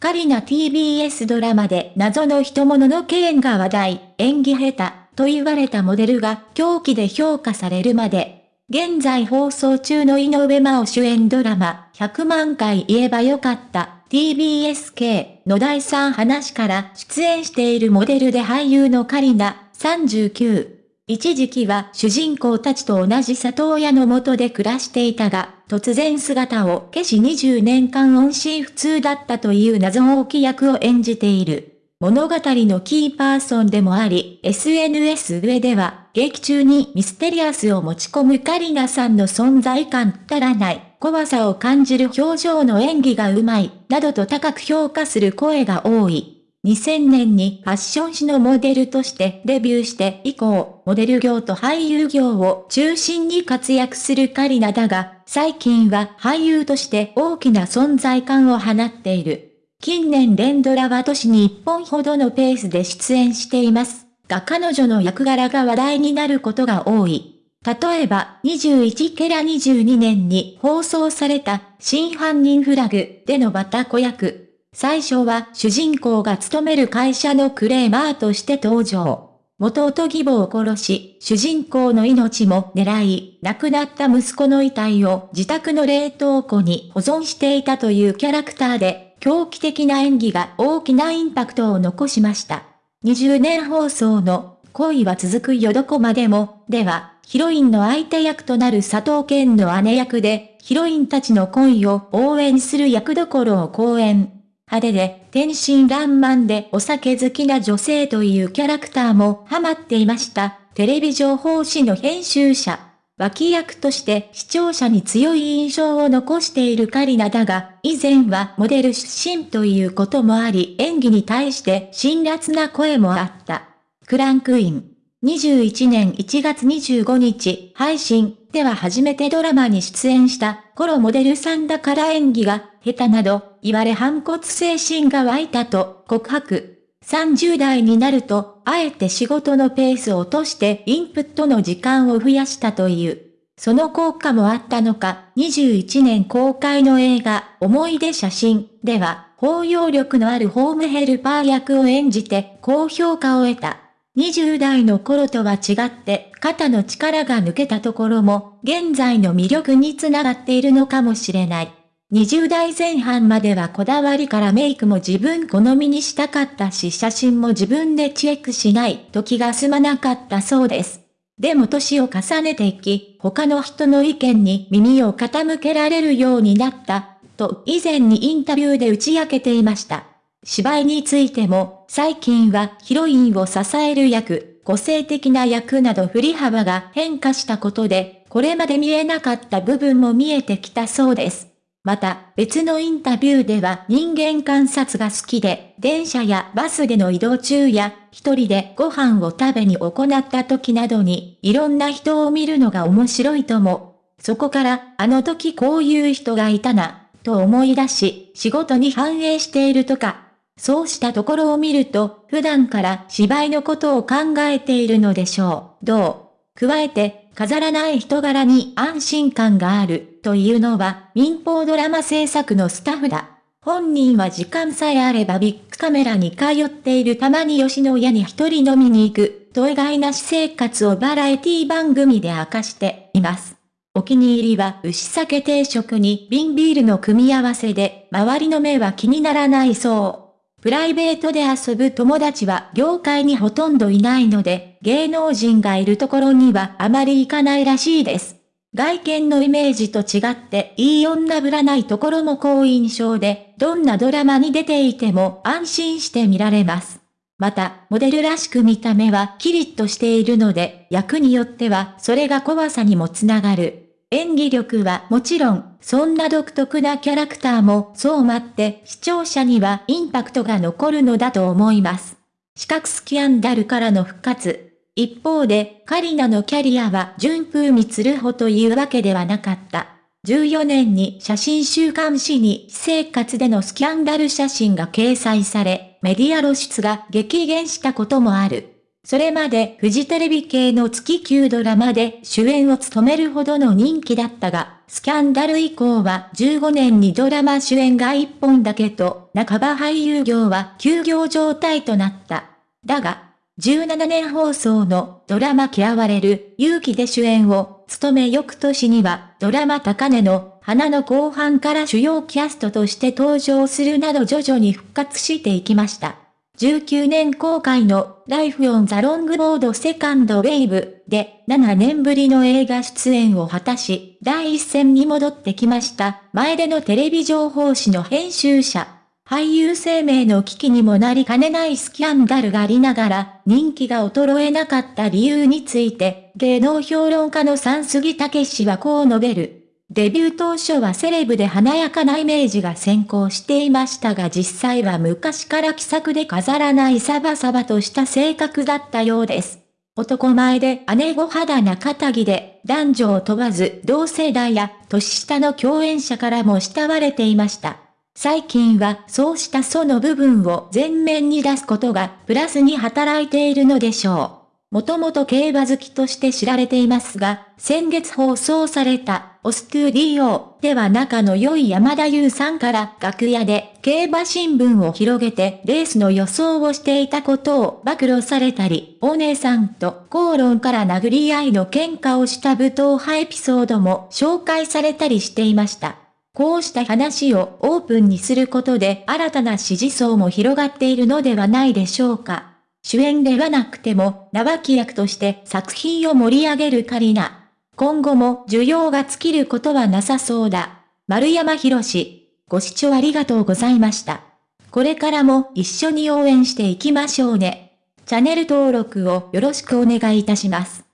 カリナ TBS ドラマで謎の人物の件が話題、演技下手と言われたモデルが狂気で評価されるまで、現在放送中の井上真央主演ドラマ、100万回言えばよかった TBSK の第3話から出演しているモデルで俳優のカリナ39。一時期は主人公たちと同じ里親のもとで暮らしていたが、突然姿を消し20年間音信不通だったという謎多き役を演じている。物語のキーパーソンでもあり、SNS 上では、劇中にミステリアスを持ち込むカリナさんの存在感足らない、怖さを感じる表情の演技がうまい、などと高く評価する声が多い。2000年にファッション誌のモデルとしてデビューして以降、モデル業と俳優業を中心に活躍するカリナだが、最近は俳優として大きな存在感を放っている。近年連ドラは都市に1本ほどのペースで出演していますが彼女の役柄が話題になることが多い。例えば、21ケラ22年に放送された、真犯人フラグでのバタコ役、最初は主人公が勤める会社のクレーマーとして登場。元々義母を殺し、主人公の命も狙い、亡くなった息子の遺体を自宅の冷凍庫に保存していたというキャラクターで、狂気的な演技が大きなインパクトを残しました。20年放送の恋は続くよどこまでも、では、ヒロインの相手役となる佐藤健の姉役で、ヒロインたちの恋を応援する役どころを講演。派手で天真爛漫でお酒好きな女性というキャラクターもハマっていました。テレビ情報誌の編集者。脇役として視聴者に強い印象を残しているカリナだが、以前はモデル出身ということもあり演技に対して辛辣な声もあった。クランクイン。21年1月25日配信では初めてドラマに出演した頃モデルさんだから演技が下手など言われ反骨精神が湧いたと告白。30代になると、あえて仕事のペースを落としてインプットの時間を増やしたという。その効果もあったのか、21年公開の映画、思い出写真では、包容力のあるホームヘルパー役を演じて高評価を得た。20代の頃とは違って肩の力が抜けたところも現在の魅力につながっているのかもしれない。20代前半まではこだわりからメイクも自分好みにしたかったし写真も自分でチェックしないと気が済まなかったそうです。でも年を重ねていき、他の人の意見に耳を傾けられるようになった、と以前にインタビューで打ち明けていました。芝居についても、最近はヒロインを支える役、個性的な役など振り幅が変化したことで、これまで見えなかった部分も見えてきたそうです。また、別のインタビューでは人間観察が好きで、電車やバスでの移動中や、一人でご飯を食べに行った時などに、いろんな人を見るのが面白いとも。そこから、あの時こういう人がいたな、と思い出し、仕事に反映しているとか、そうしたところを見ると、普段から芝居のことを考えているのでしょう。どう？加えて、飾らない人柄に安心感がある、というのは民放ドラマ制作のスタッフだ。本人は時間さえあればビッグカメラに通っているたまに吉野家に一人飲みに行く、と意外な私生活をバラエティ番組で明かしています。お気に入りは牛酒定食に瓶ビールの組み合わせで、周りの目は気にならないそう。プライベートで遊ぶ友達は業界にほとんどいないので、芸能人がいるところにはあまり行かないらしいです。外見のイメージと違っていい女ぶらないところも好印象で、どんなドラマに出ていても安心して見られます。また、モデルらしく見た目はキリッとしているので、役によってはそれが怖さにもつながる。演技力はもちろん、そんな独特なキャラクターもそう待って視聴者にはインパクトが残るのだと思います。四角スキャンダルからの復活。一方で、カリナのキャリアは順風満つるほというわけではなかった。14年に写真週刊誌に私生活でのスキャンダル写真が掲載され、メディア露出が激減したこともある。それまでフジテレビ系の月9ドラマで主演を務めるほどの人気だったが、スキャンダル以降は15年にドラマ主演が1本だけと、半ば俳優業は休業状態となった。だが、17年放送のドラマ嫌われる勇気で主演を務め翌年にはドラマ高値の花の後半から主要キャストとして登場するなど徐々に復活していきました。19年公開のライフオンザロングロードセカンドウェイブで7年ぶりの映画出演を果たし、第一線に戻ってきました。前でのテレビ情報誌の編集者。俳優生命の危機にもなりかねないスキャンダルがありながら、人気が衰えなかった理由について、芸能評論家の三杉武氏はこう述べる。デビュー当初はセレブで華やかなイメージが先行していましたが実際は昔から気さくで飾らないサバサバとした性格だったようです。男前で姉御肌な肩着で男女を問わず同世代や年下の共演者からも慕われていました。最近はそうしたその部分を前面に出すことがプラスに働いているのでしょう。もともと競馬好きとして知られていますが、先月放送された、オストゥディオでは仲の良い山田優さんから楽屋で競馬新聞を広げてレースの予想をしていたことを暴露されたり、お姉さんと口論から殴り合いの喧嘩をした武闘派エピソードも紹介されたりしていました。こうした話をオープンにすることで新たな支持層も広がっているのではないでしょうか。主演ではなくても、名脇役として作品を盛り上げるカリナ。今後も需要が尽きることはなさそうだ。丸山博士。ご視聴ありがとうございました。これからも一緒に応援していきましょうね。チャンネル登録をよろしくお願いいたします。